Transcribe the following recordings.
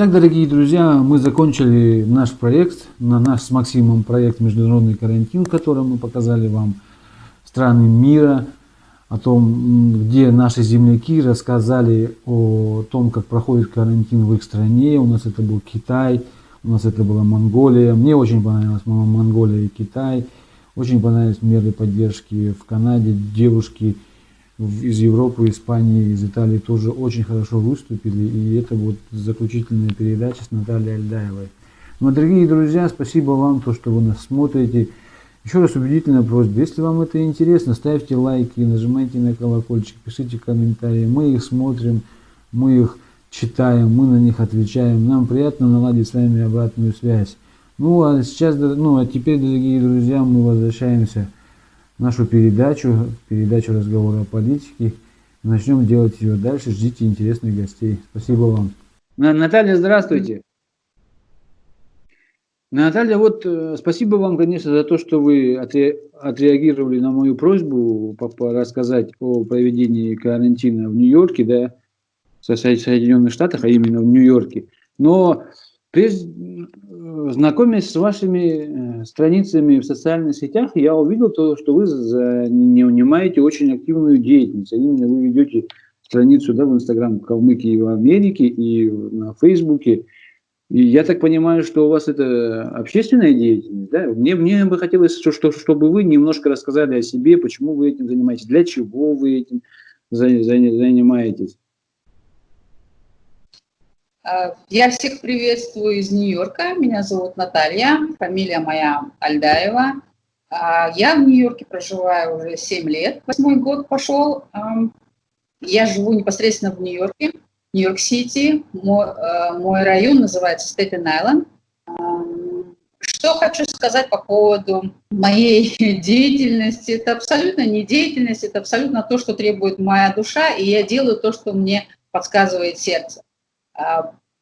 Итак, дорогие друзья, мы закончили наш проект, на наш с Максимом проект «Международный карантин», в котором мы показали вам страны мира, о том, где наши земляки рассказали о том, как проходит карантин в их стране. У нас это был Китай, у нас это была Монголия. Мне очень понравилась Монголия и Китай. Очень понравились меры поддержки в Канаде. Девушки из Европы, Испании, из Италии тоже очень хорошо выступили. И это вот заключительная передача с Натальей Альдаевой. Ну, дорогие друзья, спасибо вам, то, что вы нас смотрите. Еще раз убедительная просьба, если вам это интересно, ставьте лайки, нажимайте на колокольчик, пишите комментарии. Мы их смотрим, мы их читаем, мы на них отвечаем. Нам приятно наладить с вами обратную связь. Ну а сейчас, ну а теперь, дорогие друзья, мы возвращаемся нашу передачу, передачу разговора о политике. Начнем делать ее дальше. Ждите интересных гостей. Спасибо вам. Наталья, здравствуйте. Наталья, вот э, спасибо вам, конечно, за то, что вы отре отреагировали на мою просьбу рассказать о проведении карантина в Нью-Йорке, да, в Соединенных Штатах, а именно в Нью-Йорке. Но прежде, знакомясь с вашими э, страницами в социальных сетях, я увидел то, что вы не унимаете очень активную деятельность. Именно вы ведете страницу да, в Инстаграм Калмыкии в Америке и на Фейсбуке. И я так понимаю, что у вас это общественная деятельность, да? Мне, мне бы хотелось, что, что, чтобы вы немножко рассказали о себе, почему вы этим занимаетесь, для чего вы этим занимаетесь. Э, я всех приветствую из Нью-Йорка. Меня зовут Наталья, фамилия моя Альдаева. Э, я в Нью-Йорке проживаю уже 7 лет, восьмой год пошел. Эм, я живу непосредственно в Нью-Йорке, Нью-Йорк-Сити. Мой, э, мой район называется Стейтен-Айленд. Эм, что хочу сказать по поводу моей деятельности. Это абсолютно не деятельность, это абсолютно то, что требует моя душа, и я делаю то, что мне подсказывает сердце.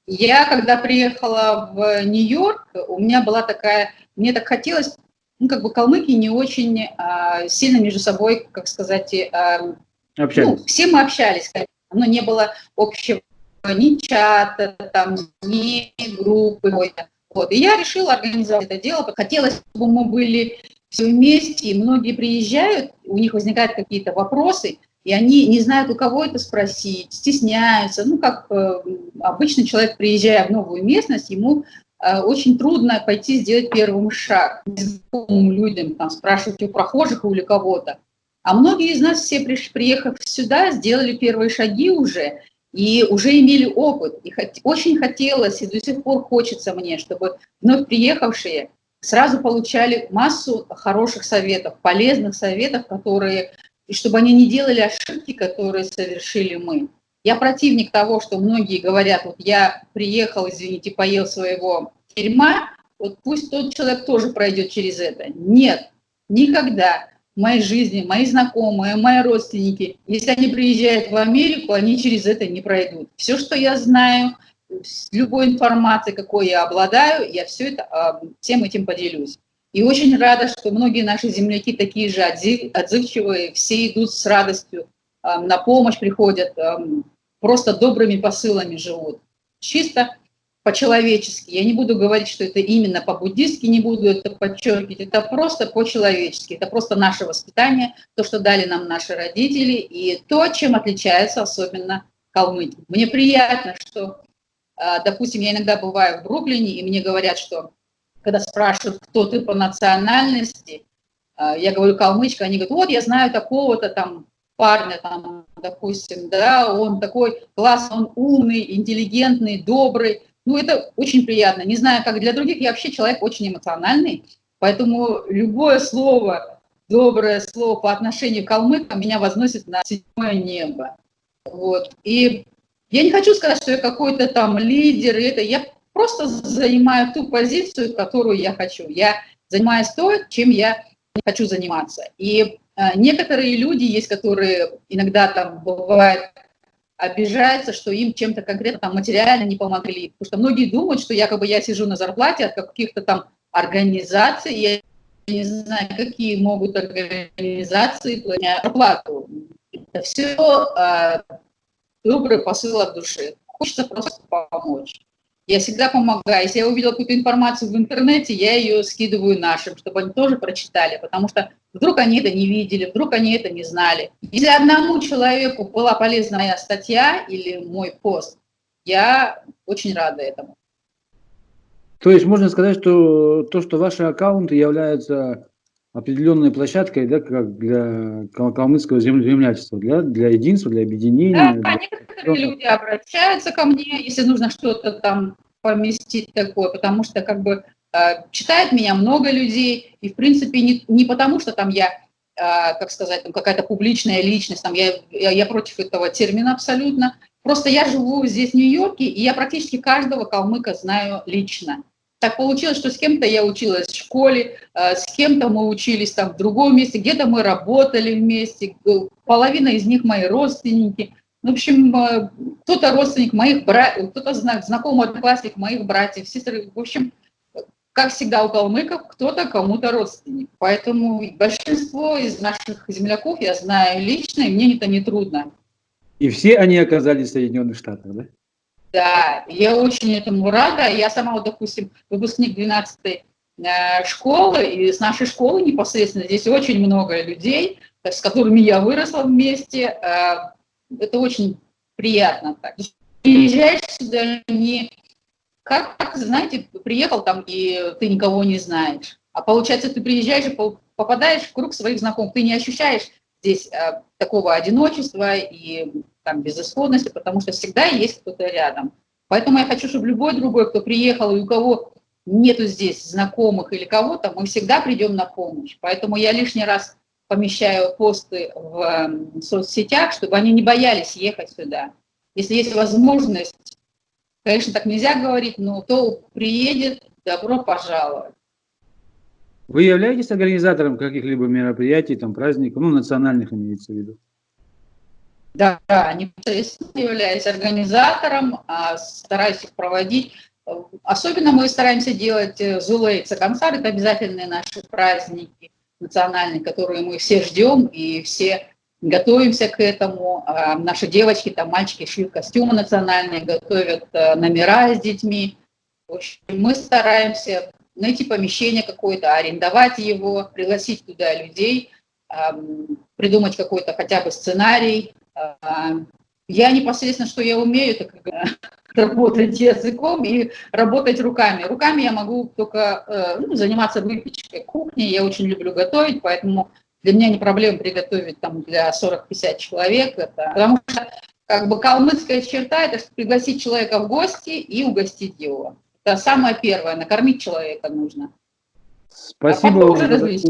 Я, когда приехала в Нью-Йорк, у меня была такая, мне так хотелось, ну, как бы калмыки не очень а, сильно между собой, как сказать, а, общались. Ну, все мы общались, конечно, но не было общего ни чата, там, ни группы. Вот. И я решила организовать это дело. Хотелось, чтобы мы были все вместе, и многие приезжают, у них возникают какие-то вопросы, и они не знают, у кого это спросить, стесняются. Ну, как э, обычный человек, приезжая в новую местность, ему э, очень трудно пойти сделать первым шаг незнакомым людям, там, спрашивать у прохожих или у кого-то. А многие из нас все, приехав сюда, сделали первые шаги уже, и уже имели опыт. И очень хотелось, и до сих пор хочется мне, чтобы вновь приехавшие сразу получали массу хороших советов, полезных советов, которые и чтобы они не делали ошибки, которые совершили мы. Я противник того, что многие говорят, вот я приехал, извините, поел своего дерьма, вот пусть тот человек тоже пройдет через это. Нет, никогда в моей жизни, мои знакомые, мои родственники, если они приезжают в Америку, они через это не пройдут. Все, что я знаю, любой информацией, какой я обладаю, я все это, а, всем этим поделюсь. И очень рада, что многие наши земляки такие же отзывчивые, все идут с радостью, на помощь приходят, просто добрыми посылами живут. Чисто по-человечески. Я не буду говорить, что это именно по-буддистски, не буду это подчеркивать, это просто по-человечески, это просто наше воспитание, то, что дали нам наши родители, и то, чем отличается особенно калмыки. Мне приятно, что, а, допустим, я иногда бываю в Бруклине, и мне говорят, что когда спрашивают, кто ты по национальности, а, я говорю калмычка, они говорят, вот я знаю такого-то там парня, там, допустим, да, он такой классный, он умный, интеллигентный, добрый. Ну, это очень приятно. Не знаю, как для других, я вообще человек очень эмоциональный, поэтому любое слово, доброе слово по отношению к калмыкам меня возносит на седьмое небо. Вот. И я не хочу сказать, что я какой-то там лидер, это я просто занимаю ту позицию, которую я хочу. Я занимаюсь то, чем я хочу заниматься. И э, некоторые люди есть, которые иногда там бывает обижаются, что им чем-то конкретно там материально не помогли. Потому что многие думают, что якобы я сижу на зарплате от каких-то там организаций, я не знаю, какие могут организации платить зарплату. Это все э, добрый посыл от души. Хочется просто помочь. Я всегда помогаю. Если я увидела какую-то информацию в интернете, я ее скидываю нашим, чтобы они тоже прочитали, потому что вдруг они это не видели, вдруг они это не знали. Если одному человеку была полезна моя статья или мой пост, я очень рада этому. То есть можно сказать, что то, что ваши аккаунты являются определенной площадкой да, как для калмыцкого землячества, для, для единства, для объединения. Да, для... некоторые люди обращаются ко мне, если нужно что-то там поместить такое, потому что как бы э, читает меня много людей, и в принципе не, не потому, что там я, э, как сказать, там какая-то публичная личность, там я, я, я против этого термина абсолютно, просто я живу здесь, в Нью-Йорке, и я практически каждого калмыка знаю лично. Так получилось, что с кем-то я училась в школе, э, с кем-то мы учились там в другом месте, где-то мы работали вместе, половина из них мои родственники. В общем, э, кто-то родственник моих братьев, кто-то знакомый одноклассник моих братьев, сестр. В общем, как всегда у калмыков, кто-то кому-то родственник. Поэтому большинство из наших земляков я знаю лично, и мне это не трудно. И все они оказались в Соединенных Штатах, да? Да, я очень этому рада. Я сама, вот, допустим, выпускник 12-й э, школы, и с нашей школы непосредственно здесь очень много людей, с которыми я выросла вместе. Э, это очень приятно. Так. Приезжаешь сюда не как, как, знаете, приехал там, и ты никого не знаешь. А получается, ты приезжаешь и попадаешь в круг своих знакомых. Ты не ощущаешь здесь э, такого одиночества и там, безысходности, потому что всегда есть кто-то рядом. Поэтому я хочу, чтобы любой другой, кто приехал и у кого нету здесь знакомых или кого-то, мы всегда придем на помощь. Поэтому я лишний раз помещаю посты в эм, соцсетях, чтобы они не боялись ехать сюда. Если есть возможность, конечно, так нельзя говорить, но кто приедет, добро пожаловать. Вы являетесь организатором каких-либо мероприятий, там, праздников, ну, национальных имеется в виду? Да, непосредственно являюсь организатором, а, стараюсь их проводить. Особенно мы стараемся делать э, Зулейца концерт, это обязательные наши праздники национальные, которые мы все ждем и все готовимся к этому. А, наши девочки, там мальчики шьют костюмы национальные, готовят э, номера с детьми. В общем, мы стараемся найти помещение какое-то, арендовать его, пригласить туда людей, придумать какой-то хотя бы сценарий, я непосредственно, что я умею, это как, работать языком и работать руками. Руками я могу только э, ну, заниматься выпечкой, кухней. Я очень люблю готовить, поэтому для меня не проблема приготовить там для 40-50 человек. Это, потому что как бы калмыцкая черта – это пригласить человека в гости и угостить его. Это самое первое, накормить человека нужно. Спасибо, а вам,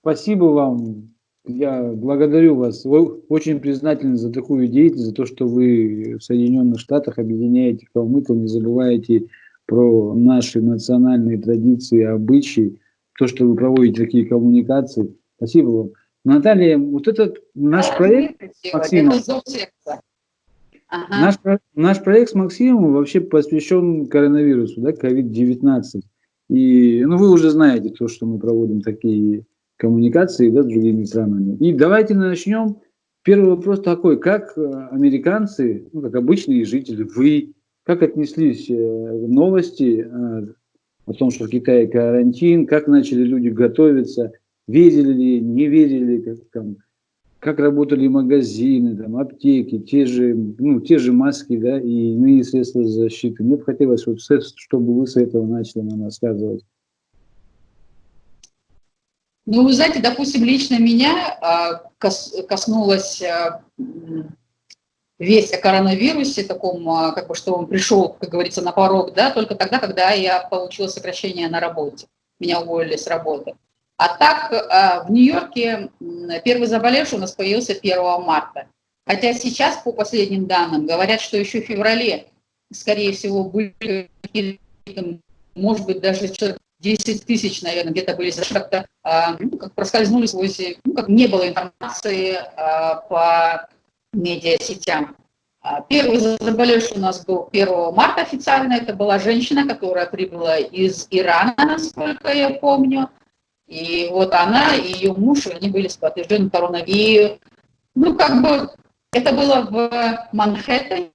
спасибо вам я благодарю вас. Вы очень признательны за такую деятельность, за то, что вы в Соединенных Штатах объединяете калмыков, не забываете про наши национальные традиции, обычаи, то, что вы проводите такие коммуникации. Спасибо вам. Наталья, вот этот наш проект Максим, ага. наш, наш проект с Максимом вообще посвящен коронавирусу, да, COVID-19. И ну, вы уже знаете то, что мы проводим такие коммуникации да, с другими странами. И давайте начнем. Первый вопрос такой, как э, американцы, ну, как обычные жители, вы, как отнеслись э, новости э, о том, что в Китае карантин, как начали люди готовиться, верили ли, не верили, как, там, как работали магазины, там, аптеки, те же, ну, те же маски да, и иные средства защиты. Мне бы хотелось, чтобы вы с этого начали нам рассказывать. Ну, вы знаете, допустим, лично меня а, коснулась а, весть о коронавирусе, таком, а, как бы, что он пришел, как говорится, на порог, да, только тогда, когда я получила сокращение на работе. Меня уволили с работы. А так, в Нью-Йорке первый заболевший у нас появился 1 марта. Хотя сейчас, по последним данным, говорят, что еще в феврале, скорее всего, были, может быть, даже человек 10 тысяч, наверное, где-то были как-то а, ну, как проскользнули сквозь, ну, как не было информации а, по медиасетям. А, первый заболевший у нас был 1 марта официально, это была женщина, которая прибыла из Ирана, насколько я помню. И вот она и ее муж, они были подтверждены коронавирусом. Ну, как бы, это было в Манхэттене,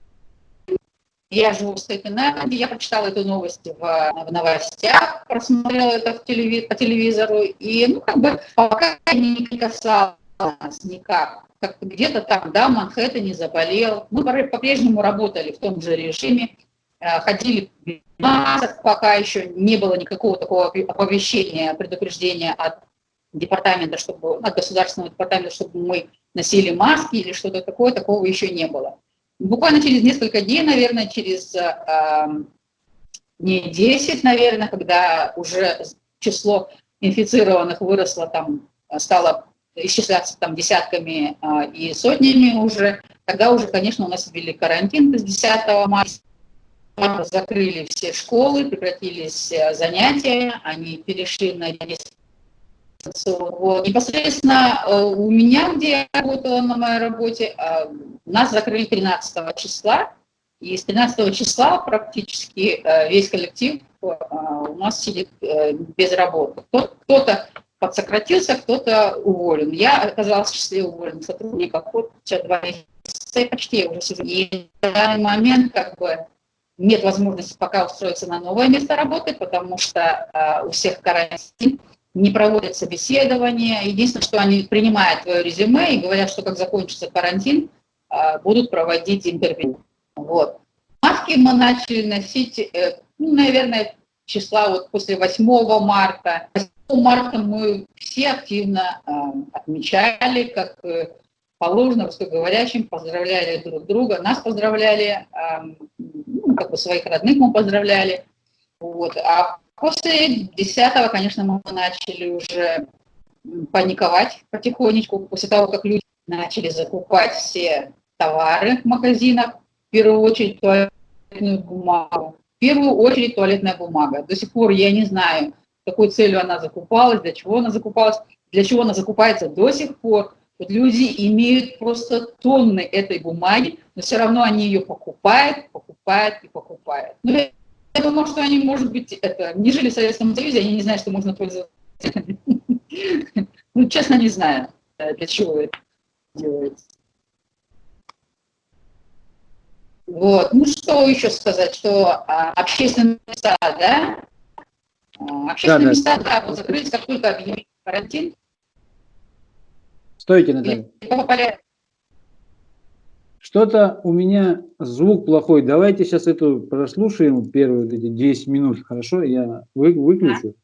я живу в Степенерде, я прочитала эту новость в, в новостях, просмотрела это в телеви, по телевизору, и, ну, как бы, пока не касалось никак. Как где-то там, да, Манхэттене заболел. Мы по-прежнему работали в том же режиме, э, ходили масок, пока еще не было никакого такого оповещения, предупреждения от департамента, чтобы, от государственного департамента, чтобы мы носили маски или что-то такое, такого еще не было. Буквально через несколько дней, наверное, через э, не 10, наверное, когда уже число инфицированных выросло, там стало исчисляться там десятками э, и сотнями уже, тогда уже, конечно, у нас ввели карантин с 10 марта, закрыли все школы, прекратились э, занятия, они перешли на вот. Непосредственно э, у меня, где я работала на моей работе, э, нас закрыли 13 числа, и с 13 числа практически э, весь коллектив у нас сидит без работы. Кто-то подсократился, кто-то уволен. Я оказалась в числе уволенных сотрудников вот два месяца, почти я уже сижу. И в данный момент как бы нет возможности пока устроиться на новое место работы, потому что у всех карантин не проводят собеседования. Единственное, что они принимают твое резюме и говорят, что как закончится карантин, а, будут проводить интервью. Вот. Маски мы начали носить, э, ну, наверное, числа вот после 8 марта. 8 марта мы все активно э, отмечали, как э, положено русскоговорящим, поздравляли друг друга, нас поздравляли, э, ну, как бы своих родных мы поздравляли. Вот. А После 10 конечно, мы начали уже паниковать потихонечку, после того, как люди начали закупать все товары в магазинах, в первую очередь туалетную бумагу. В первую очередь туалетная бумага. До сих пор я не знаю, какой целью она закупалась, для чего она закупалась, для чего она закупается до сих пор. Вот люди имеют просто тонны этой бумаги, но все равно они ее покупают, покупают и покупают. Но ну, я думаю, что они, может быть, это, не жили в Советском Союзе, они не знают, что можно пользоваться. Ну, честно, не знаю, э, для чего это делается. Вот. Ну, что еще сказать, что а, общественные места, да? А, общественные да, места, да, да вот закрылись, как только объявили карантин. Стойте, Наталья. Что-то у меня звук плохой. Давайте сейчас эту прослушаем первые эти 10 минут. Хорошо, я вы, выключу.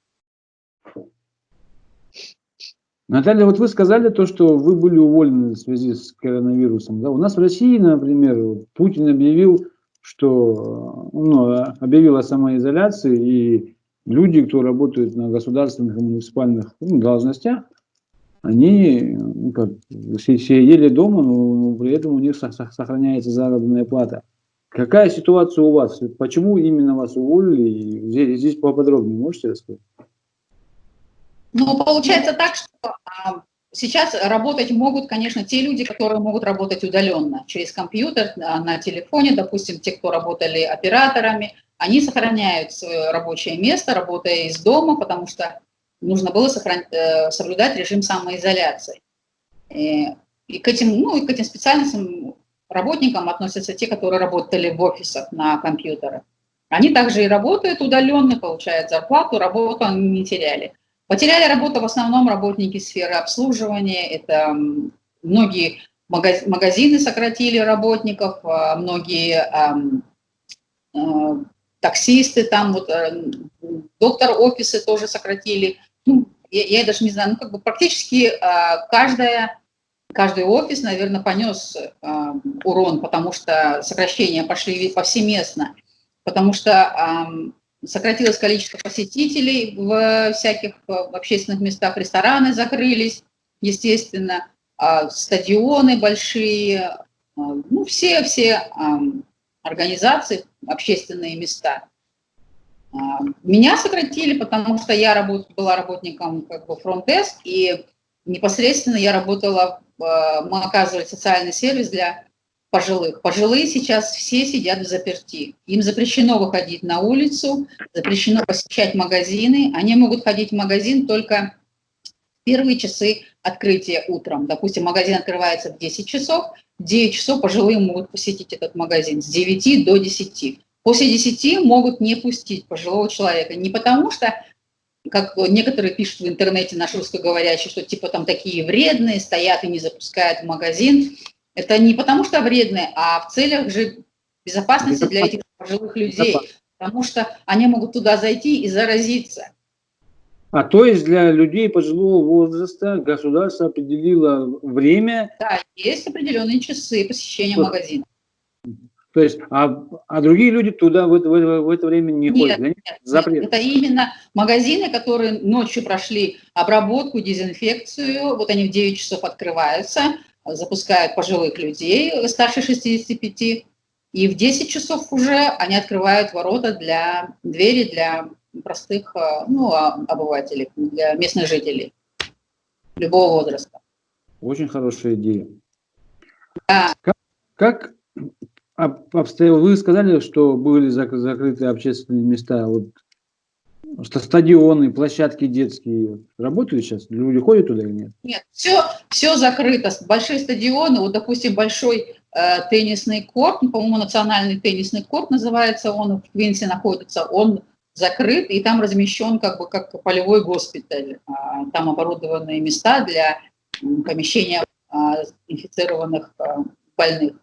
Наталья, вот вы сказали то, что вы были уволены в связи с коронавирусом. Да? У нас в России, например, Путин объявил, что ну, объявил о самоизоляции, и люди, кто работают на государственных и муниципальных ну, должностях, они ну, как, сидели дома, но при этом у них сохраняется заработная плата. Какая ситуация у вас? Почему именно вас уволили? Здесь, здесь поподробнее можете рассказать? Ну, получается так, что а, сейчас работать могут, конечно, те люди, которые могут работать удаленно, через компьютер, а, на телефоне, допустим, те, кто работали операторами, они сохраняют свое рабочее место, работая из дома, потому что нужно было сохран... Э, соблюдать режим самоизоляции. И, и, к этим, ну, и к этим специальностям работникам относятся те, которые работали в офисах на компьютерах. Они также и работают удаленно, получают зарплату, работу они не теряли. Потеряли работу в основном работники сферы обслуживания, это многие магазины сократили работников, а многие э, таксисты, там вот э, доктор офисы тоже сократили, я, я даже не знаю, ну, как бы практически э, каждая, каждый офис, наверное, понес э, урон, потому что сокращения пошли повсеместно, потому что э, сократилось количество посетителей в всяких в общественных местах, рестораны закрылись, естественно, э, стадионы большие, э, ну, все-все э, организации, общественные места – а, меня сократили, потому что я работ, была работником как бы фронт-деск, и непосредственно я работала, а, мы оказывали социальный сервис для пожилых. Пожилые сейчас все сидят в заперти. Им запрещено выходить на улицу, запрещено посещать магазины. Они могут ходить в магазин только Первые часы открытия утром. Допустим, магазин открывается в 10 часов, в 9 часов пожилые могут посетить этот магазин с 9 до 10. После 10 могут не пустить пожилого человека. Не потому что, как некоторые пишут в интернете, наш русскоговорящий, что типа там такие вредные, стоят и не запускают в магазин. Это не потому что вредные, а в целях же безопасности для этих пожилых людей. Потому что они могут туда зайти и заразиться. А то есть для людей пожилого возраста государство определило время? Да, есть определенные часы посещения вот. магазина. То есть, а, а другие люди туда в это, в, в это время не нет, ходят? Нет, Запрет. это именно магазины, которые ночью прошли обработку, дезинфекцию. Вот они в 9 часов открываются, запускают пожилых людей старше 65. И в 10 часов уже они открывают ворота для двери для простых э, ну, а, обывателей, для местных жителей любого возраста. Очень хорошая идея. Да. Как, как обстояло? Вы сказали, что были закрыты общественные места. Вот, что стадионы, площадки детские работают сейчас? Люди ходят туда или нет? Нет, все, все закрыто. Большие стадионы, вот, допустим, большой э, теннисный корт, по-моему, национальный теннисный корт называется, он в Квинсе находится, он закрыт, и там размещен как бы как полевой госпиталь. А, там оборудованные места для помещения а, инфицированных а, больных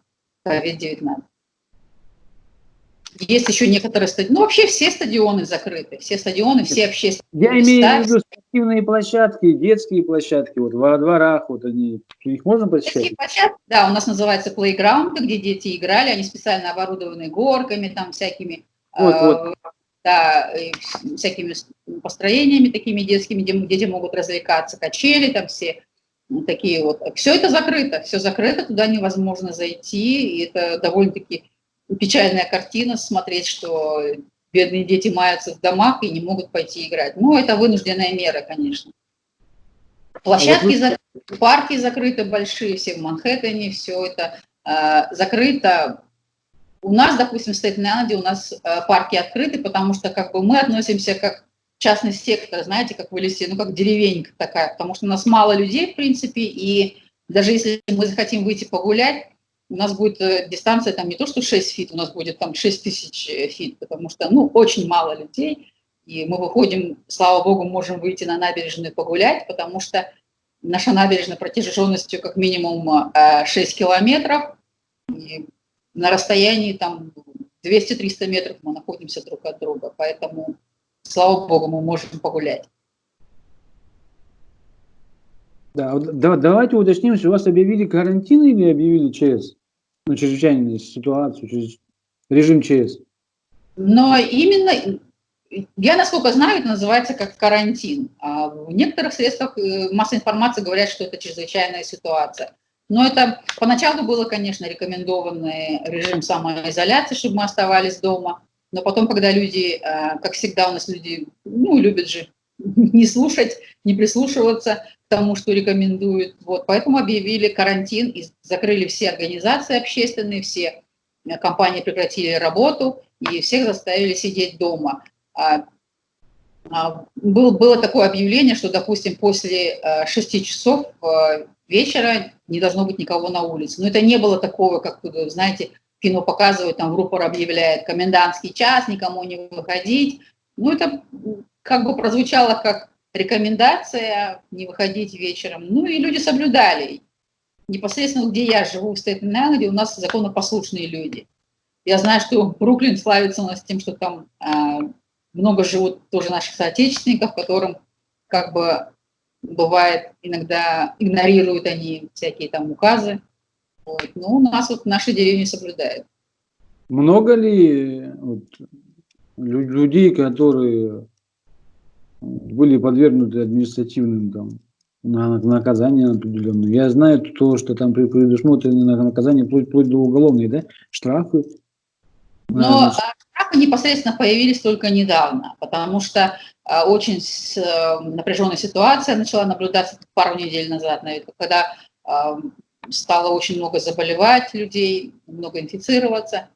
COVID-19. Есть еще некоторые стадионы, ну вообще все стадионы закрыты, все стадионы, все общественные Я места. имею в виду спортивные площадки, детские площадки, вот во дворах, вот они, их можно посещать? Детские площадки, да, у нас называется playground, где дети играли, они специально оборудованы горками, там всякими вот, э, вот да, всякими построениями такими детскими, где дети могут развлекаться, качели там все, такие вот. Все это закрыто, все закрыто, туда невозможно зайти, и это довольно-таки печальная картина смотреть, что бедные дети маятся в домах и не могут пойти играть. Ну, это вынужденная мера, конечно. Площадки а закрыты, парки закрыты большие, все в Манхэттене, все это э, закрыто у нас, допустим, в Стейтен-Айленде у нас э, парки открыты, потому что как бы мы относимся как частный сектор, знаете, как в лесе, ну как деревенька такая, потому что у нас мало людей, в принципе, и даже если мы захотим выйти погулять, у нас будет э, дистанция там не то что 6 feet, у нас будет там 6 тысяч э, feet, потому что, ну, очень мало людей, и мы выходим, слава богу, можем выйти на набережную погулять, потому что наша набережная протяженностью как минимум 6 километров, и на расстоянии там 200-300 метров мы находимся друг от друга, поэтому, слава богу, мы можем погулять. Да, давайте уточним, что у вас объявили карантин или объявили ЧС? Ну, чрезвычайную ситуацию, режим ЧС. Но именно, я насколько знаю, это называется как карантин. А в некоторых средствах э, массовой информации говорят, что это чрезвычайная ситуация. Но это поначалу было, конечно, рекомендованный режим самоизоляции, чтобы мы оставались дома. Но потом, когда люди, э, как всегда у нас люди, ну, любят же не слушать, не прислушиваться к тому, что рекомендуют. Вот, поэтому объявили карантин и закрыли все организации общественные, все э, компании прекратили работу и всех заставили сидеть дома. А, а, был, было такое объявление, что, допустим, после 6 э, часов вечера не должно быть никого на улице. Но это не было такого, как, знаете, кино показывают, там в рупор объявляет комендантский час, никому не выходить. Ну, это как бы прозвучало как рекомендация не выходить вечером. Ну, и люди соблюдали. Непосредственно, где я живу, в Стейтен-Айленде, у нас законопослушные люди. Я знаю, что Бруклин славится у нас тем, что там э, много живут тоже наших соотечественников, которым как бы бывает, иногда игнорируют они всякие там указы. Вот. Но у нас вот в нашей деревне соблюдают. Много ли вот, людей, которые были подвергнуты административным там, на наказание определенное. Я знаю то, что там предусмотрено наказание вплоть, вплоть до уголовной, да, штрафы. Но штрафы непосредственно появились только недавно, потому что а, очень э, напряженная ситуация начала наблюдаться пару недель назад, наверное, когда а, стало очень много заболевать людей, много инфицироваться.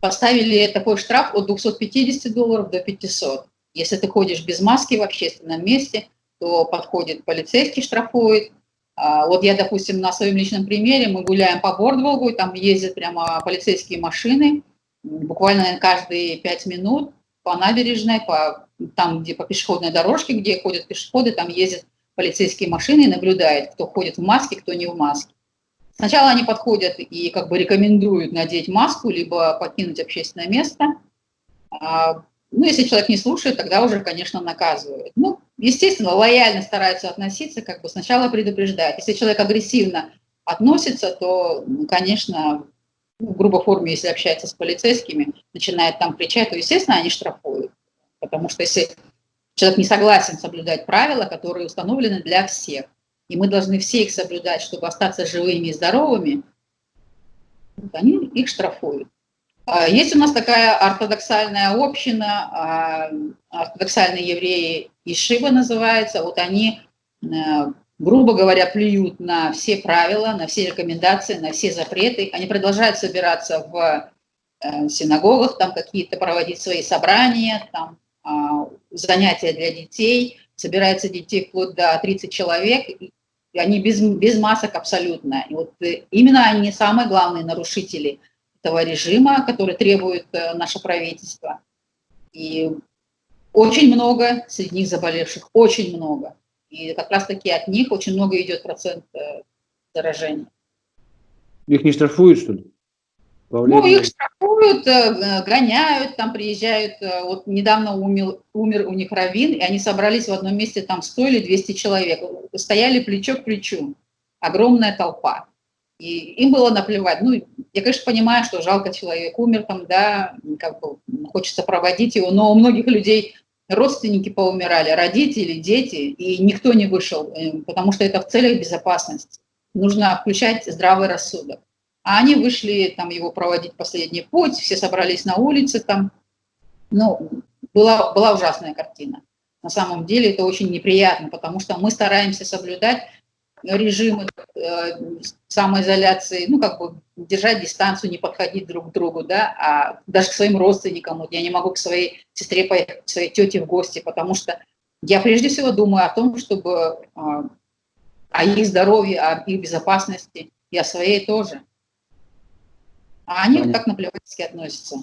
Поставили такой штраф от 250 долларов до 500. Если ты ходишь без маски в общественном месте, то подходит полицейский, штрафует. А, вот я, допустим, на своем личном примере, мы гуляем по Бордволгу, там ездят прямо полицейские машины, буквально каждые пять минут по набережной, по, там, где по пешеходной дорожке, где ходят пешеходы, там ездят полицейские машины и наблюдают, кто ходит в маске, кто не в маске. Сначала они подходят и как бы рекомендуют надеть маску, либо покинуть общественное место. А, ну, если человек не слушает, тогда уже, конечно, наказывают. Ну, естественно, лояльно стараются относиться, как бы сначала предупреждают. Если человек агрессивно относится, то, конечно, ну, в грубой форме, если общается с полицейскими, начинает там кричать, то, естественно, они штрафуют. Потому что если человек не согласен соблюдать правила, которые установлены для всех, и мы должны все их соблюдать, чтобы остаться живыми и здоровыми, они их штрафуют. А, есть у нас такая ортодоксальная община, а, ортодоксальные евреи Ишива называется, вот они, э, грубо говоря, плюют на все правила, на все рекомендации, на все запреты. Они продолжают собираться в э, синагогах, там какие-то проводить свои собрания, там занятия для детей, собирается детей вплоть до 30 человек, и они без, без масок абсолютно. И вот э, именно они самые главные нарушители – этого режима, который требует э, наше правительство. И очень много среди них заболевших, очень много. И как раз-таки от них очень много идет процент э, заражения. Их не штрафуют, что ли? Ну, их штрафуют, э, гоняют, там приезжают. Вот недавно умер, умер у них раввин, и они собрались в одном месте, там 100 или 200 человек. Стояли плечо к плечу. Огромная толпа. И им было наплевать. Ну, я, конечно, понимаю, что жалко человек умер там, да, как бы хочется проводить его, но у многих людей родственники поумирали, родители, дети, и никто не вышел, э, потому что это в целях безопасности. Нужно включать здравый рассудок. А они вышли там его проводить последний путь, все собрались на улице там. Ну, была, была ужасная картина. На самом деле это очень неприятно, потому что мы стараемся соблюдать режимы э, самоизоляции, ну, как бы держать дистанцию, не подходить друг к другу, да, а даже к своим родственникам. Вот я не могу к своей сестре поехать, к своей тете в гости, потому что я прежде всего думаю о том, чтобы а, о их здоровье, о их безопасности, и о своей тоже. А они Понятно. вот так наплевательски относятся.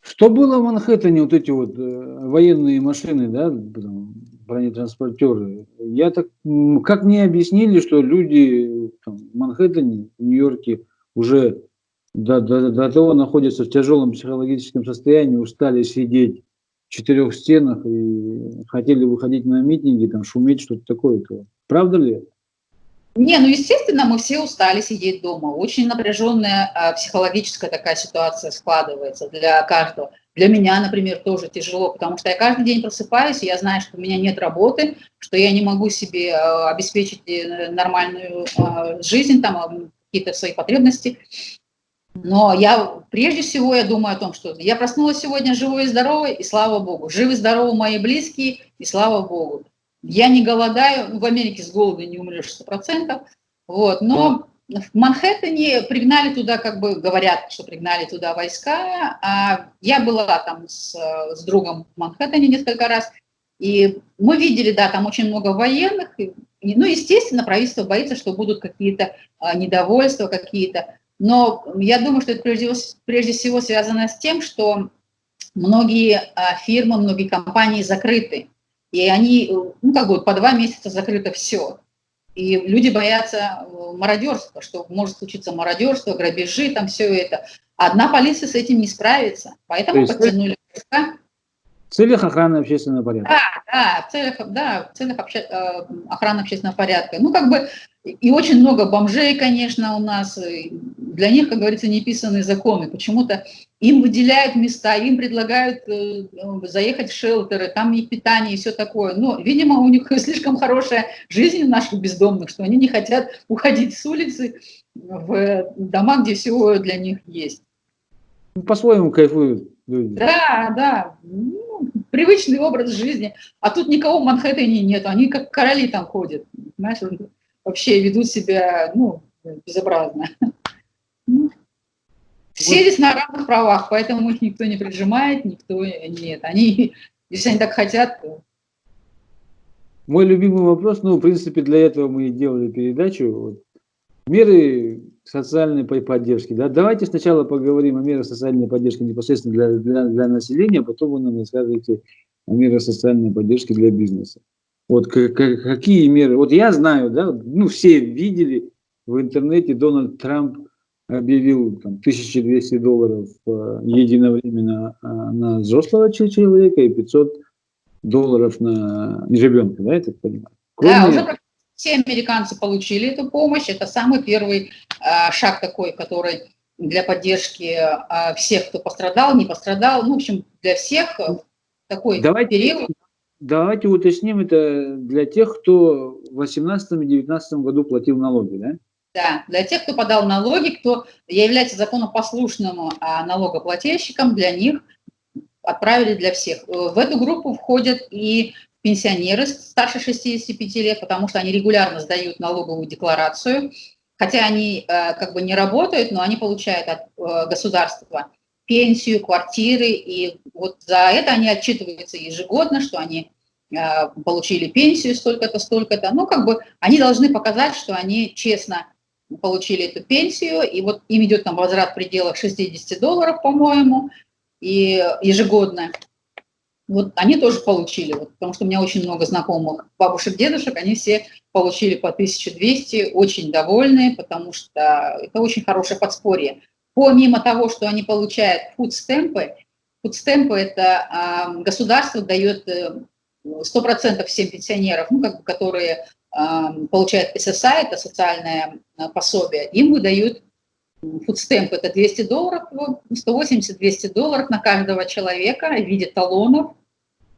Что было в Манхэттене, вот эти вот э, военные машины, да, бронетранспортеры? Я так, как мне объяснили, что люди там, в Манхэттене, в Нью-Йорке уже до, до, до того находятся в тяжелом психологическом состоянии, устали сидеть в четырех стенах и хотели выходить на митинги, там шуметь, что-то такое. -то. Правда ли это? Не, ну, естественно, мы все устали сидеть дома. Очень напряженная а, психологическая такая ситуация складывается для каждого. Для меня, например, тоже тяжело, потому что я каждый день просыпаюсь, и я знаю, что у меня нет работы, что я не могу себе а, обеспечить э, нормальную а, жизнь, там, какие-то свои потребности. Но я, прежде всего, я думаю о том, что я проснулась сегодня живой и здоровой, и слава Богу. Живы здоровы мои близкие, и слава Богу. Я не голодаю, ну, в Америке с голода не умрешь 100%, вот, но в Манхэттене пригнали туда, как бы говорят, что пригнали туда войска. А я была там с, с другом в Манхэттене несколько раз, и мы видели, да, там очень много военных. И, ну, естественно, правительство боится, что будут какие-то а, недовольства, какие-то. Но я думаю, что это прежде, прежде всего связано с тем, что многие а, фирмы, многие компании закрыты. И они, ну, как бы по два месяца закрыто все. И люди боятся э, мародерства, что может случиться мародерство, грабежи, там все это. Одна полиция с этим не справится. Поэтому подтянули войска. В целях охраны общественного порядка. Да, да, в целях, да, в целях обще, э, охраны общественного порядка. Ну, как бы, и очень много бомжей, конечно, у нас. Для них, как говорится, неписанные законы. Почему-то им выделяют места, им предлагают э, заехать в шелтеры, там и питание, и все такое. Но, видимо, у них слишком хорошая жизнь наших бездомных, что они не хотят уходить с улицы в дома, где все для них есть. По-своему кайфуют люди. Да, да. Ну, привычный образ жизни. А тут никого в Манхэттене нет. Они как короли там ходят. Знаешь, вообще ведут себя, ну, безобразно. Ну, все здесь на равных правах, поэтому их никто не прижимает, никто нет. Они, если они так хотят, то Мой любимый вопрос, ну, в принципе, для этого мы и делали передачу. Вот, меры социальной поддержки. Да? Давайте сначала поговорим о мерах социальной поддержки непосредственно для, для, для населения, а потом вы нам расскажете о мерах социальной поддержки для бизнеса. Вот какие меры? Вот я знаю, да, ну все видели в интернете, Дональд Трамп объявил там, 1200 долларов э, единовременно э, на взрослого человека и 500 долларов на ребенка, да, я так понимаю? Кроме... Да, уже все американцы получили эту помощь. Это самый первый э, шаг такой, который для поддержки э, всех, кто пострадал, не пострадал. Ну, в общем, для всех такой давайте, период. Давайте уточним это для тех, кто в 2018 и 2019 году платил налоги, да? Да, для тех, кто подал налоги, кто является законопослушным а, налогоплательщиком, для них отправили для всех. Э, в эту группу входят и пенсионеры старше 65 лет, потому что они регулярно сдают налоговую декларацию, хотя они э, как бы не работают, но они получают от э, государства пенсию, квартиры, и вот за это они отчитываются ежегодно, что они получили пенсию столько-то, столько-то. Ну, как бы они должны показать, что они честно получили эту пенсию, и вот им идет там возврат в пределах 60 долларов, по-моему, и ежегодно. Вот они тоже получили, вот, потому что у меня очень много знакомых бабушек, дедушек, они все получили по 1200, очень довольны, потому что это очень хорошее подспорье. Помимо того, что они получают фудстемпы, фудстемпы это э, государство дает 100% всем пенсионерам, ну, как бы, которые получают SSI, это социальное а, пособие, им выдают фудстемп, это 200 долларов, 180-200 долларов на каждого человека в виде талонов.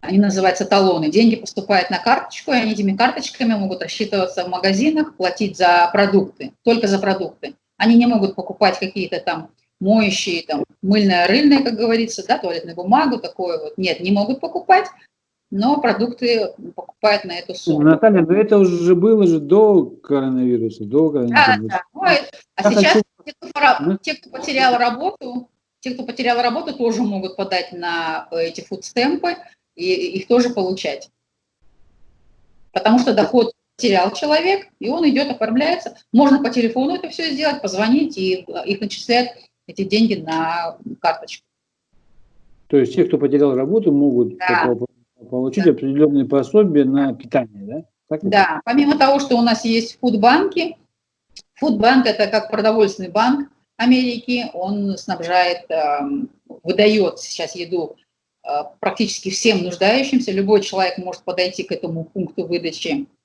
Они называются талоны. Деньги поступают на карточку, и они этими карточками могут рассчитываться в магазинах, платить за продукты, только за продукты. Они не могут покупать какие-то там моющие, там, мыльное, рыльное, как говорится, да, туалетную бумагу, такое вот. Нет, не могут покупать но продукты покупают на эту сумму. Наталья, но это уже было же до коронавируса, до коронавируса. Да, да. Ну, а сейчас те кто, те, кто потерял работу, те, кто потерял работу, тоже могут подать на эти фудстемпы и их тоже получать. Потому что доход потерял человек, и он идет, оформляется. Можно по телефону это все сделать, позвонить, и их начисляют эти деньги на карточку. То есть те, кто потерял работу, могут да получить да. определенные пособия на питание, да? Так да, помимо того, что у нас есть фудбанки, фудбанк это как продовольственный банк Америки, он снабжает, эм, выдает сейчас еду э, практически всем нуждающимся, любой человек может подойти к этому пункту выдачи э,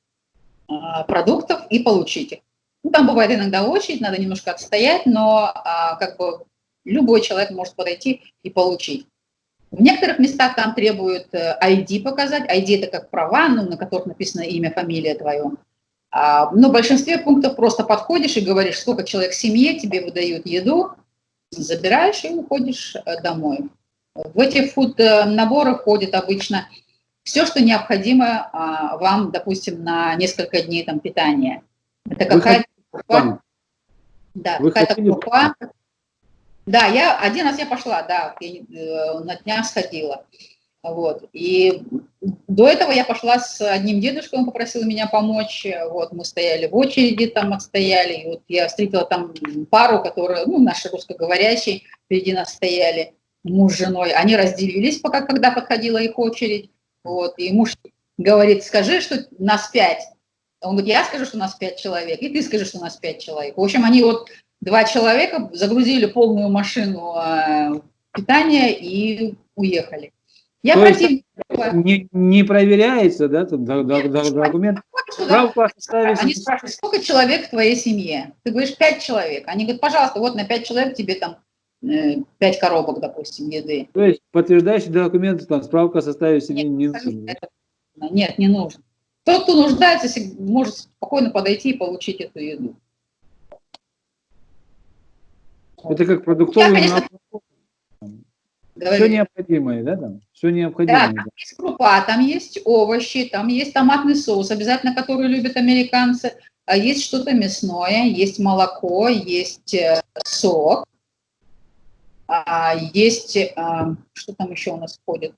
продуктов и получить их. Ну, там бывает иногда очередь, надо немножко отстоять, но а, как бы любой человек может подойти и получить. В некоторых местах там требуют ID э, показать. ID – это как права, ну, на которых написано имя, фамилия твое. А, но в большинстве пунктов просто подходишь и говоришь, сколько человек в семье, тебе выдают еду, забираешь и уходишь э, домой. В эти фуд-наборы входит обычно все, что необходимо а, вам, допустим, на несколько дней там, питания. Это какая-то крупа, да, какая-то крупа, да, я один раз я пошла, да, я, э, на днях сходила. Вот. И до этого я пошла с одним дедушкой, он попросил меня помочь. Вот, мы стояли в очереди, там отстояли. И вот я встретила там пару, которые, ну, наши русскоговорящие, впереди нас стояли, муж с женой. Они разделились, пока, когда подходила их очередь. Вот, и муж говорит, скажи, что нас пять. Он говорит, я скажу, что нас пять человек, и ты скажи, что нас пять человек. В общем, они вот два человека загрузили полную машину э, питания и уехали. Я То против... не, не проверяется, да, тут документ? Справку Они спрашивают, сколько человек в твоей семье? Ты говоришь, пять человек. Они говорят, пожалуйста, вот на пять человек тебе там пять коробок, допустим, еды. То есть подтверждающий документ, там, справка о составе семьи не нужен? Нет, не нужен. Тот, кто нуждается, может спокойно подойти и получить эту еду. Это как продуктовый Я, конечно, Все необходимое, да, там? Все необходимое. Да, там есть крупа, там есть овощи, там есть томатный соус, обязательно, который любят американцы. А есть что-то мясное, есть молоко, есть э, сок, а, есть, а, что там еще у нас входит?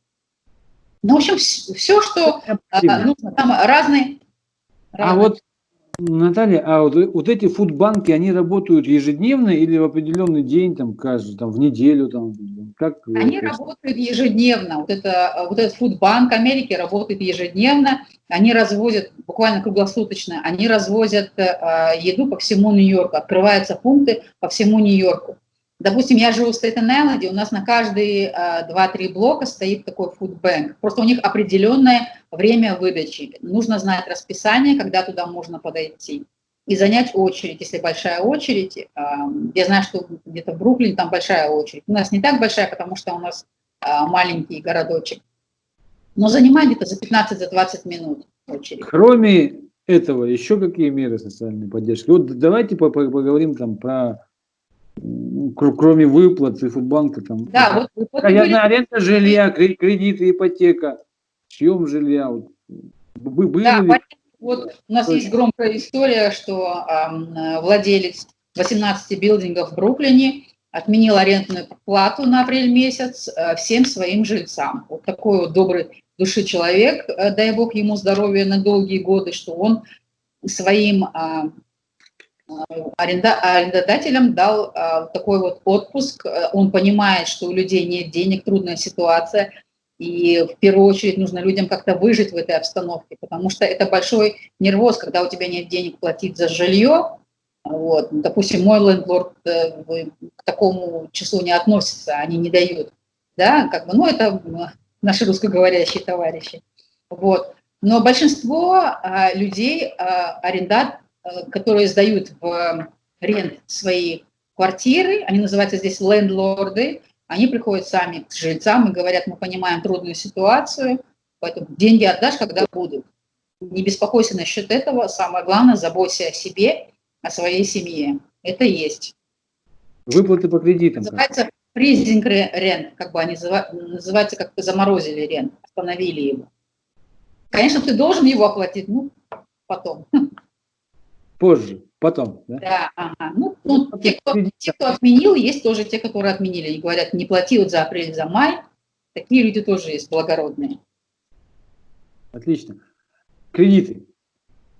Ну, в общем, все, что нужно, там разные... А вот Наталья, а вот, вот эти фудбанки, они работают ежедневно или в определенный день, там, каждый, там, в неделю, там, как? Они работают ежедневно. Вот, это, вот этот фудбанк Америки работает ежедневно. Они развозят, буквально круглосуточно, они развозят э, еду по всему Нью-Йорку. Открываются пункты по всему Нью-Йорку. Допустим, я живу в Стейтен-Айленде, у нас на каждые 2-3 э, блока стоит такой фудбанк. Просто у них определенное время выдачи. Нужно знать расписание, когда туда можно подойти. И занять очередь, если большая очередь. Э, я знаю, что где-то в Бруклине там большая очередь. У нас не так большая, потому что у нас э, маленький городочек. Но занимать где-то за 15-20 минут очередь. Кроме этого, еще какие меры социальной поддержки? Вот давайте поговорим там про кроме выплат и фудбанка там. Да, вот выплаты были... аренда жилья, кредиты, ипотека, съем жилья. Вот. Были да, ли... вот у нас есть громкая история, что э, владелец 18 билдингов в Бруклине отменил арендную плату на апрель месяц э, всем своим жильцам. Вот такой вот добрый души человек, э, дай бог ему здоровья на долгие годы, что он своим э, аренда, арендодателям дал а, такой вот отпуск. Он понимает, что у людей нет денег, трудная ситуация, и в первую очередь нужно людям как-то выжить в этой обстановке, потому что это большой нервоз, когда у тебя нет денег платить за жилье. Вот. Допустим, мой лендлорд э, к такому числу не относится, они не дают. Да, как бы, ну, это наши русскоговорящие товарищи. Вот. Но большинство а, людей, а, арендат, Э, которые сдают в рент свои квартиры, они называются здесь лендлорды, они приходят сами к жильцам и говорят, мы понимаем трудную ситуацию, поэтому деньги отдашь, когда будут. Не беспокойся насчет этого, самое главное, заботься о себе, о своей семье. Это есть. Выплаты по кредитам. Называется фризинг рент, как бы они называются, как заморозили рент, остановили его. Конечно, ты должен его оплатить, ну, потом. Позже, потом. Да, да ага. Ну, ну те, кто, те, кто отменил, есть тоже те, которые отменили. Они говорят, не плати вот за апрель, за май. Такие люди тоже есть, благородные. Отлично. Кредиты.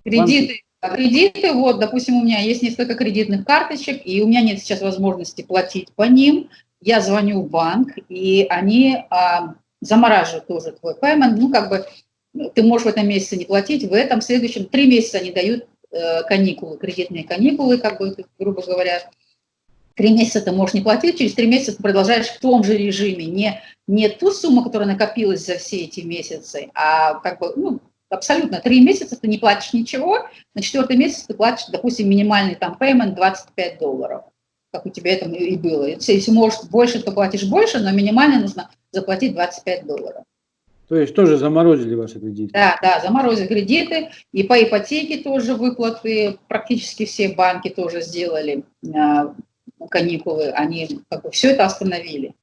Кредиты. А кредиты, вот, допустим, у меня есть несколько кредитных карточек, и у меня нет сейчас возможности платить по ним. Я звоню в банк, и они а, замораживают тоже твой payment. Ну, как бы ты можешь в этом месяце не платить, в этом, следующем, три месяца они дают каникулы, кредитные каникулы, как бы, грубо говоря, три месяца ты можешь не платить, через три месяца ты продолжаешь в том же режиме, не, не ту сумму, которая накопилась за все эти месяцы, а как бы, ну, абсолютно, три месяца ты не платишь ничего, на четвертый месяц ты платишь, допустим, минимальный там payment 25 долларов, как у тебя это и было. Если можешь больше, то платишь больше, но минимально нужно заплатить 25 долларов. То есть тоже заморозили ваши кредиты? Да, да, заморозили кредиты. И по ипотеке тоже выплаты, практически все банки тоже сделали э, каникулы. Они как бы все это остановили.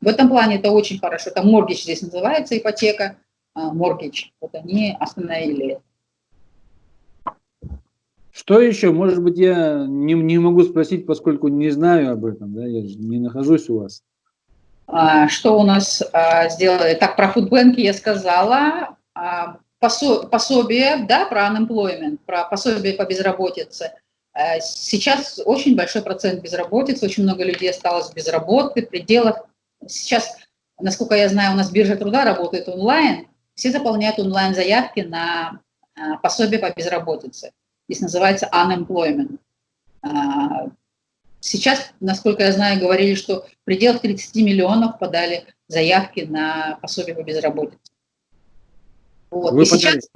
В этом плане это очень хорошо. Это моргич здесь называется, ипотека, моргич. Э, вот они остановили Что еще? Может быть, я не, не могу спросить, поскольку не знаю об этом, да, я же не нахожусь у вас. А, что у нас а, сделали? Так, про фудбанки я сказала. А, пособие, да, про unemployment, про пособие по безработице. Сейчас очень большой процент безработицы, очень много людей осталось без работы, в пределах. Сейчас, насколько я знаю, у нас биржа труда работает онлайн, все заполняют онлайн-заявки на пособие по безработице. Здесь называется unemployment. Сейчас, насколько я знаю, говорили, что в пределах 30 миллионов подали заявки на пособие по безработице. Вот. Вы И сейчас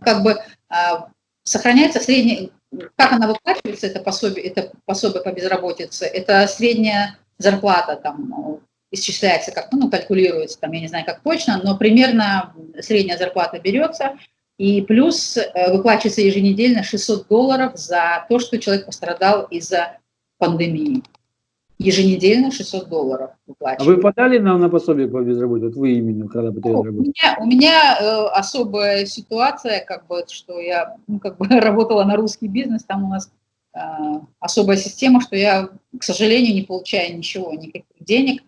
как бы а, сохраняется средняя, как она выплачивается, это пособие, это пособие по безработице, это средняя зарплата там ну, исчисляется, как ну, калькулируется, там, я не знаю, как точно, но примерно средняя зарплата берется, и плюс э, выплачивается еженедельно 600 долларов за то, что человек пострадал из-за пандемии. Еженедельно 600 долларов выплачивают. А вы подали нам на пособие по безработице? Вот вы именно, когда потеряли ну, работу? У меня, у меня э, особая ситуация, как бы, что я ну, как бы, работала на русский бизнес, там у нас э, особая система, что я, к сожалению, не получаю ничего, никаких денег.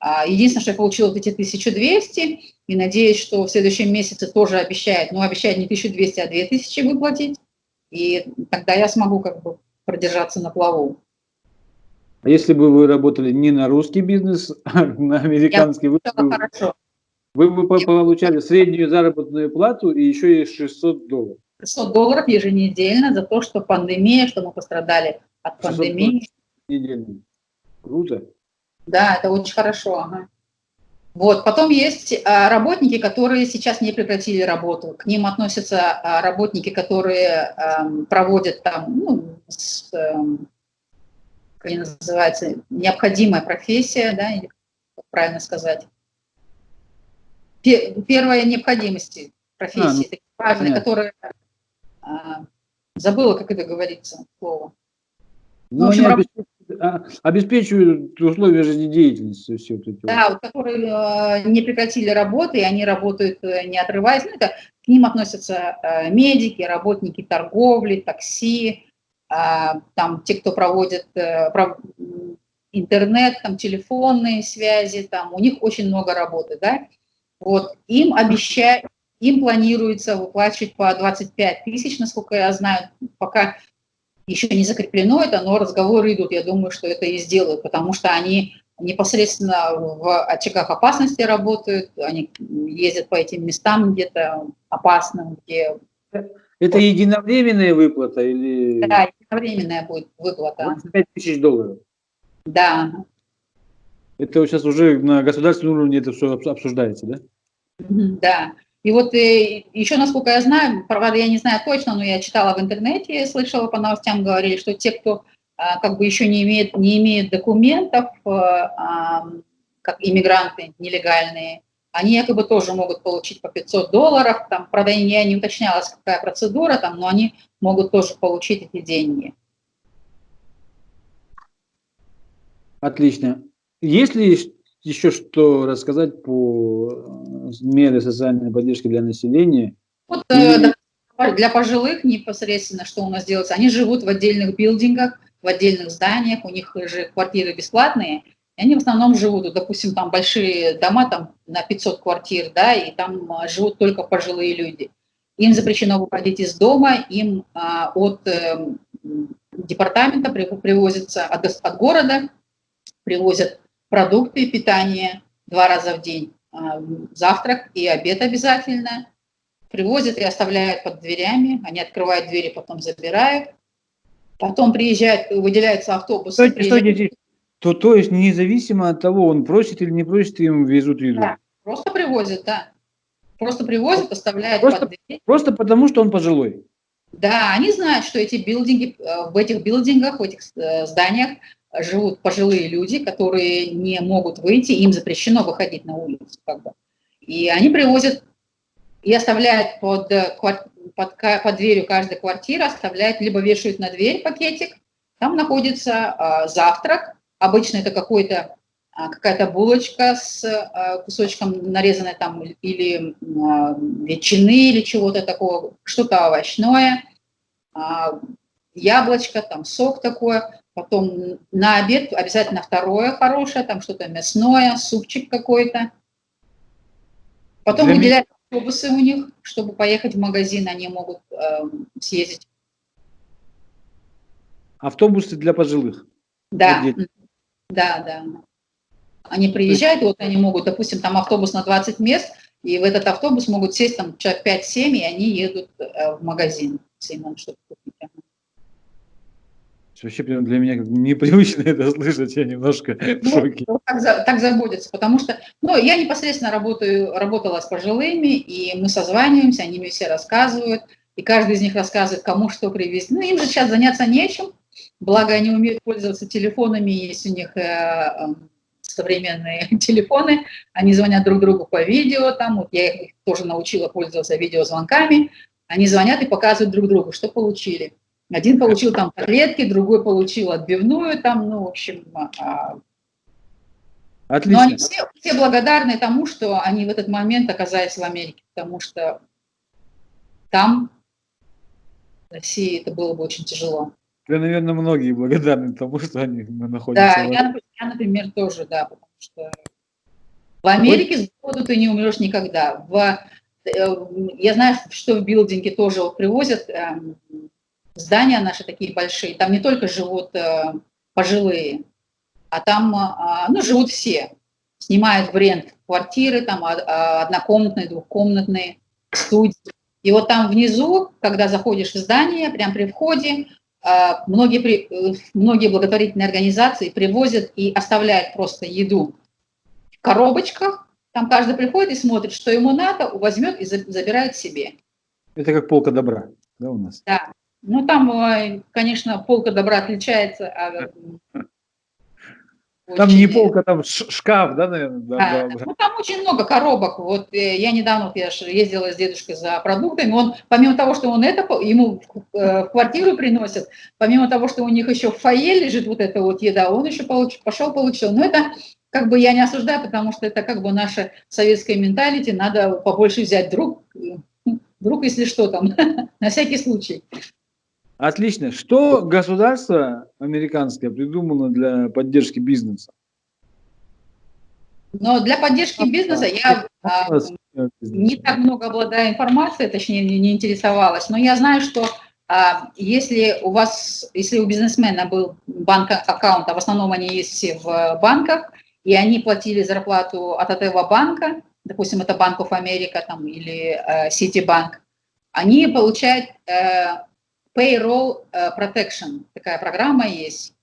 А, единственное, что я получила вот эти 1200, и надеюсь, что в следующем месяце тоже обещает, ну, обещает не 1200, а 2000 выплатить, и тогда я смогу как бы продержаться на плаву. А если бы вы работали не на русский бизнес, а на американский, вы, вы бы получали среднюю заработную плату и еще и 600 долларов. 600 долларов еженедельно за то, что пандемия, что мы пострадали от пандемии. Недельно. Круто. Да, это очень хорошо. Ага. Вот, потом есть а, работники, которые сейчас не прекратили работу. К ним относятся а, работники, которые а, проводят там, ну, с, а, как называется, необходимая профессия, да, или как правильно сказать. Первая необходимость профессии, а, ну, такие важные, которые а, забыла, как это говорится, слово. Ну, общем, они а, обеспечивают условия жизнедеятельности. Все вот эти да, вот. которые э, не прекратили работы, и они работают э, не отрываясь. Ну, это, к ним относятся э, медики, работники торговли, такси, там те, кто проводит э, интернет, там телефонные связи, там у них очень много работы, да. Вот им обещают, им планируется выплачивать по 25 тысяч, насколько я знаю, пока еще не закреплено это, но разговоры идут. Я думаю, что это и сделают, потому что они непосредственно в очагах опасности работают, они ездят по этим местам где-то опасным, где... Это единовременная выплата или... Да, единовременная будет выплата. 5 тысяч долларов? Да. Это сейчас уже на государственном уровне это все обсуждается, да? Да. И вот э, еще, насколько я знаю, правда, я не знаю точно, но я читала в интернете, слышала по новостям, говорили, что те, кто а, как бы еще не имеет, не имеет документов, э, как иммигранты нелегальные, они якобы тоже могут получить по 500 долларов, там, правда, я не уточнялась, какая процедура там, но они могут тоже получить эти деньги. Отлично. Если еще что рассказать по э, мере социальной поддержки для населения? Вот, э, для пожилых непосредственно, что у нас делается, они живут в отдельных билдингах, в отдельных зданиях, у них же квартиры бесплатные, и они в основном живут, допустим, там большие дома там на 500 квартир, да, и там а, живут только пожилые люди. Им запрещено выходить из дома, им а, от э, департамента привозятся, от, от города привозят продукты питания два раза в день, а, завтрак и обед обязательно. Привозят и оставляют под дверями, они открывают двери, потом забирают. Потом приезжает, выделяется автобус. Стойте, стойте, то, то есть независимо от того, он просит или не просит, им везут еду? Да, просто привозят, да. Просто привозят, оставляют просто, под дверь. Просто потому, что он пожилой? Да, они знают, что эти билдинги, э, в этих билдингах, в этих э, зданиях живут пожилые люди, которые не могут выйти, им запрещено выходить на улицу. Как бы. И они привозят и оставляют под, под, под дверью каждой квартиры, оставляют, либо вешают на дверь пакетик, там находится э, завтрак, обычно это какой-то а, какая-то булочка с а, кусочком нарезанной там или а, ветчины или чего-то такого, что-то овощное, яблочко, там сок такое. Потом на обед обязательно второе хорошее, там что-то мясное, супчик какой-то. Потом Для выделяют меня... автобусы у них, чтобы поехать в магазин, они могут э, съездить. Автобусы для пожилых? Да, да, да. Они приезжают, вот они могут, допустим, там автобус на 20 мест, и в этот автобус могут сесть там человек 5-7, и они едут э, в магазин, если им надо что-то купить. Вообще для меня непривычно это слышать, я немножко в ну, шоке. Ну, так, так заботятся, потому что ну, я непосредственно работаю, работала с пожилыми, и мы созваниваемся, они мне все рассказывают, и каждый из них рассказывает, кому что привезти. Ну, им же сейчас заняться нечем, благо они умеют пользоваться телефонами, есть у них э, э, современные телефоны, они звонят друг другу по видео, там, вот я их тоже научила пользоваться видеозвонками, они звонят и показывают друг другу, что получили. Один получил там котлетки, другой получил отбивную там, ну, в общем... А, Отлично. Но они все, все благодарны тому, что они в этот момент оказались в Америке, потому что там, в России, это было бы очень тяжело. Да, наверное, многие благодарны тому, что они находятся. Да, я, я, например, тоже, да, потому что В Америке с голоду ты не умрешь никогда. В, э, я знаю, что в билдинге тоже привозят э, здания наши такие большие. Там не только живут э, пожилые, а там э, ну, живут все. Снимают в рент квартиры, там а, а, однокомнатные, двухкомнатные, студии. И вот там внизу, когда заходишь в здание, прямо при входе, а, многие, э, многие благотворительные организации привозят и оставляют просто еду в коробочках. Там каждый приходит и смотрит, что ему надо, возьмет и забирает себе. Это как полка добра, да, у нас? Да. Ну, там, э, конечно, полка добра отличается там очень... не полка, там шкаф, да, наверное? Да, да, да. Ну, там очень много коробок. Вот э, я недавно, я ездила с дедушкой за продуктами, он, помимо того, что он это, ему э, в квартиру приносит, помимо того, что у них еще в фойе лежит вот эта вот еда, он еще получ, пошел, получил. Но это как бы я не осуждаю, потому что это как бы наша советская менталити, надо побольше взять друг, друг, если что там, на всякий случай. Отлично. Что государство американское придумало для поддержки бизнеса? Но для поддержки бизнеса я а, не так много обладаю информацией, точнее не, не интересовалась, но я знаю, что а, если у вас, если у бизнесмена был банк аккаунт, а в основном они есть все в банках, и они платили зарплату от этого банка, допустим, это Банк of America там, или э, Citibank, они получают э, Payroll э, Protection, такая программа есть.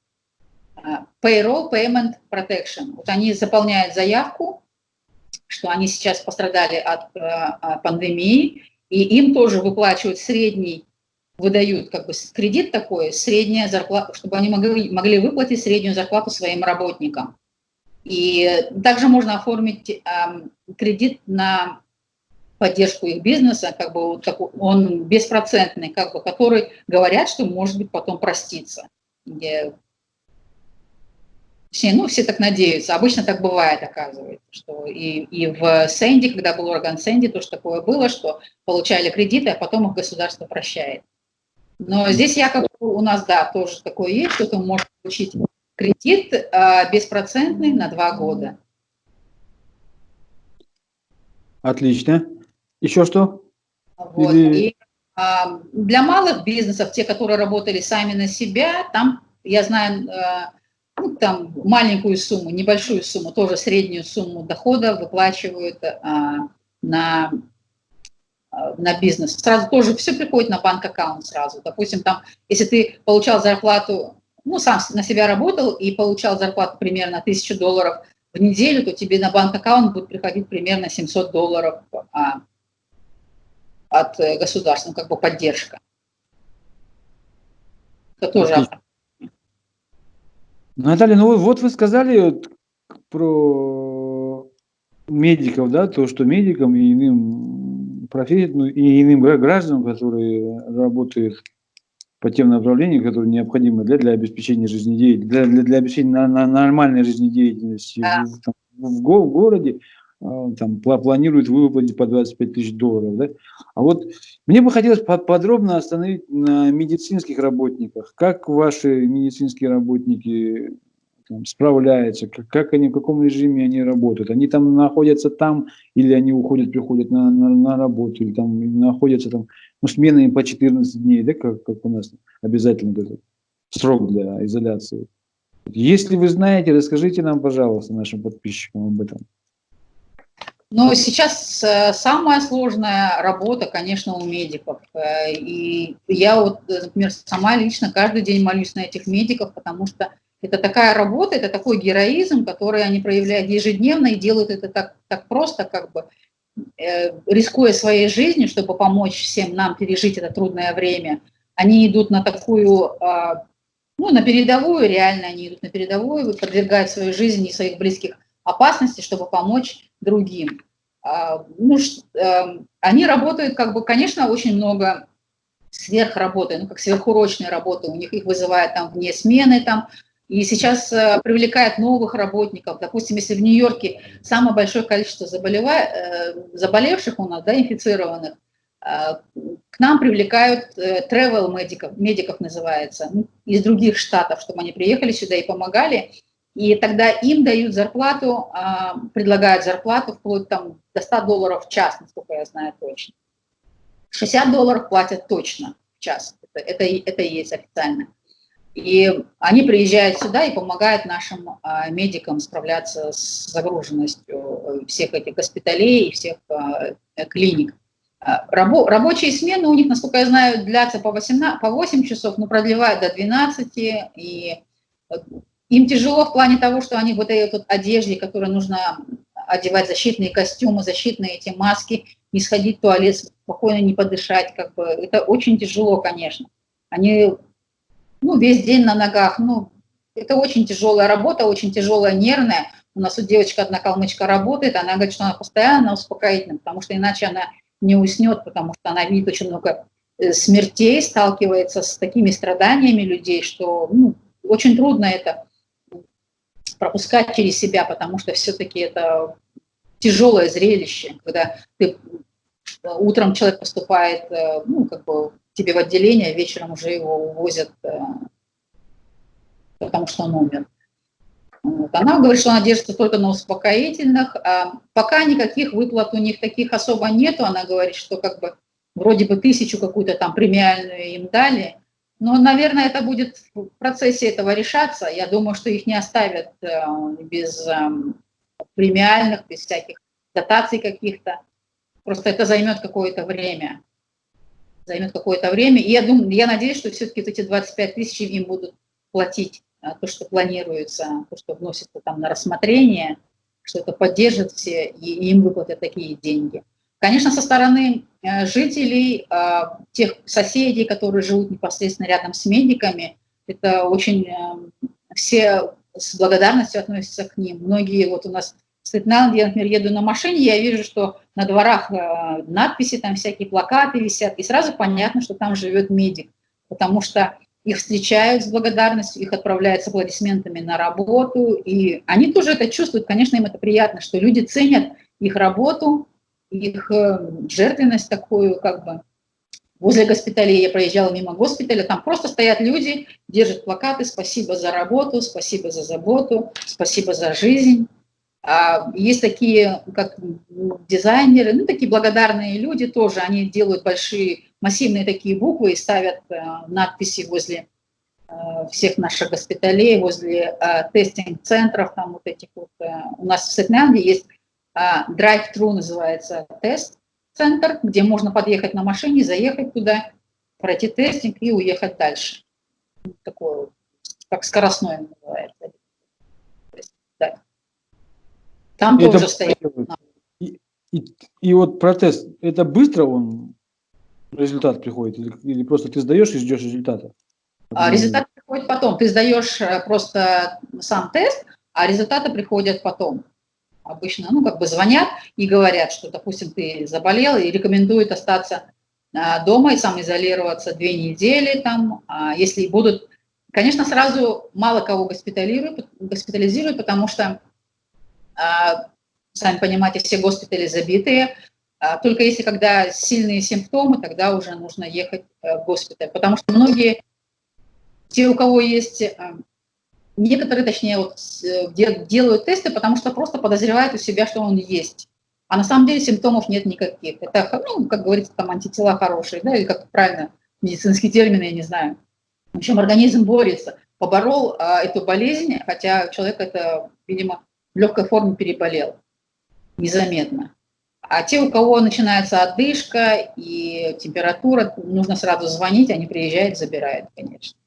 Э, Payroll Payment Protection. Вот они заполняют заявку, что они сейчас пострадали от, э, от пандемии, и им тоже выплачивают средний, выдают как бы кредит такой, средняя зарплата, чтобы они могли, могли выплатить среднюю зарплату своим работникам. И также можно оформить э, кредит на поддержку их бизнеса, как бы вот такой, он беспроцентный, как бы, который говорят, что может быть потом проститься. Где, все, ну, все так надеются. Обычно так бывает, оказывается, что и, и в Сэнди, когда был ураган Сэнди, тоже такое было, что получали кредиты, а потом их государство прощает. Но здесь якобы у нас, да, тоже такое есть, кто-то может получить кредит а, беспроцентный на два года. Отлично. Еще что? Вот. Или... И, а, для малых бизнесов, те, которые работали сами на себя, там, я знаю, а, ну, там маленькую сумму, небольшую сумму, тоже среднюю сумму дохода выплачивают а, на, а, на бизнес. Сразу тоже все приходит на банк-аккаунт сразу. Допустим, там, если ты получал зарплату, ну, сам на себя работал и получал зарплату примерно 1000 долларов в неделю, то тебе на банк-аккаунт будет приходить примерно 700 долларов а, от э, государства, ну, как бы поддержка. Это тоже... Наталья, ну вот вы сказали вот про медиков, да, то, что медикам и иным профессиям, ну, и иным гражданам, которые работают по тем направлениям, которые необходимы для, для обеспечения жизнедеятельности, для, для, для обеспечения на, на нормальной жизнедеятельности да. в, там, в, в городе, там, планируют выплатить по 25 тысяч долларов. Да? А вот мне бы хотелось подробно остановить на медицинских работниках. Как ваши медицинские работники там, справляются, как, как они, в каком режиме они работают? Они там находятся там, или они уходят, приходят на, на, на работу, или там находятся там, ну, сменами по 14 дней, да, как, как у нас обязательно этот срок для изоляции. Если вы знаете, расскажите нам, пожалуйста, нашим подписчикам об этом. Но сейчас э, самая сложная работа, конечно, у медиков. Э, и я вот, например, сама лично каждый день молюсь на этих медиков, потому что это такая работа, это такой героизм, который они проявляют ежедневно и делают это так, так просто, как бы э, рискуя своей жизнью, чтобы помочь всем нам пережить это трудное время. Они идут на такую, ну, на передовую, реально они идут на передовую, подвергают свою жизнь и своих близких опасности, чтобы помочь другим. Ну, они работают, как бы, конечно, очень много сверхработы, ну, как сверхурочные работы, у них их вызывают там вне смены, там, и сейчас э, привлекают новых работников. Допустим, если в Нью-Йорке самое большое количество заболева... э, заболевших у нас, да, инфицированных, к нам привлекают travel медиков, медиков называется, ну, из других штатов, чтобы они приехали сюда и помогали И тогда им дают зарплату, а, предлагают зарплату вплоть там, до 100 долларов в час, насколько я знаю точно. 60 долларов платят точно в час. Это, это, это и есть официально. И они приезжают сюда и помогают нашим а, медикам справляться с загруженностью всех этих госпиталей и всех а, клиник. А, рабо, рабочие смены у них, насколько я знаю, длятся по, 18, по 8 часов, но продлевают до 12. И им тяжело в плане того, что они вот этой вот одежде, которую нужно одевать защитные костюмы, защитные эти маски, не сходить в туалет, спокойно не подышать, как бы, это очень тяжело, конечно. Они ну, весь день на ногах. Ну, это очень тяжелая работа, очень тяжелая, нервная. У нас у девочка одна калмычка работает, она говорит, что она постоянно успокоительная, потому что иначе она не уснет, потому что она видит очень много э, смертей, сталкивается с такими страданиями людей, что ну, очень трудно это пропускать через себя, потому что все-таки это тяжелое зрелище, когда ты, утром человек поступает, э, ну, как бы тебе в отделение, вечером уже его увозят, э, потому что он умер. Вот. Она говорит, что она держится только на успокоительных. А пока никаких выплат у них таких особо нету. Она говорит, что как бы вроде бы тысячу какую-то там премиальную им дали. Но, наверное, это будет в процессе этого решаться. Я думаю, что их не оставят э, без эм, премиальных, без всяких дотаций каких-то. Просто это займет какое-то время займет какое-то время. И я, думаю, я надеюсь, что все-таки эти 25 тысяч им будут платить а, то, что планируется, то, что вносится там на рассмотрение, что это поддержит все, и им выплатят такие деньги. Конечно, со стороны э, жителей, а, тех соседей, которые живут непосредственно рядом с медиками, это очень э, все с благодарностью относятся к ним. Многие вот у нас в Светланде, я, например, еду на машине, я вижу, что на дворах э, надписи, там всякие плакаты висят, и сразу понятно, что там живет медик, потому что их встречают с благодарностью, их отправляют с аплодисментами на работу, и они тоже это чувствуют, конечно, им это приятно, что люди ценят их работу, их э, жертвенность такую, как бы, возле госпиталей, я проезжала мимо госпиталя, там просто стоят люди, держат плакаты «Спасибо за работу», «Спасибо за заботу», «Спасибо за жизнь». А, есть такие, как дизайнеры, ну, такие благодарные люди тоже, они делают большие, массивные такие буквы и ставят э, надписи возле э, всех наших госпиталей, возле э, тестинг-центров, там вот этих вот. У нас в Сетнанде есть drive-thru называется тест-центр, где можно подъехать на машине, заехать туда, пройти тестинг и уехать дальше. Такое, как скоростной называется. Там это, тоже стоит. И, и, и вот протест, это быстро он, результат приходит? Или, или просто ты сдаешь и ждешь результата? А, результат приходит потом. Ты сдаешь э, просто сам тест, а результаты приходят потом. Обычно, ну, как бы звонят и говорят, что, допустим, ты заболел и рекомендуют остаться а, дома и самоизолироваться две недели там, а если будут, конечно, сразу мало кого госпитализируют, госпитализируют, потому что а, сами понимаете, все госпитали забитые. Только если когда сильные симптомы, тогда уже нужно ехать э, в госпиталь. Потому что многие, те, у кого есть, э, некоторые, точнее, вот, э, делают тесты, потому что просто подозревают у себя, что он есть. А на самом деле симптомов нет никаких. Это, ну, как говорится, там антитела хорошие, да, или как правильно, медицинские термины, я не знаю. В общем, организм борется. Поборол а, эту болезнь, хотя человек это, видимо, в легкой форме переболел незаметно. А те, у кого начинается отдышка и температура, нужно сразу звонить, они приезжают, забирают, конечно.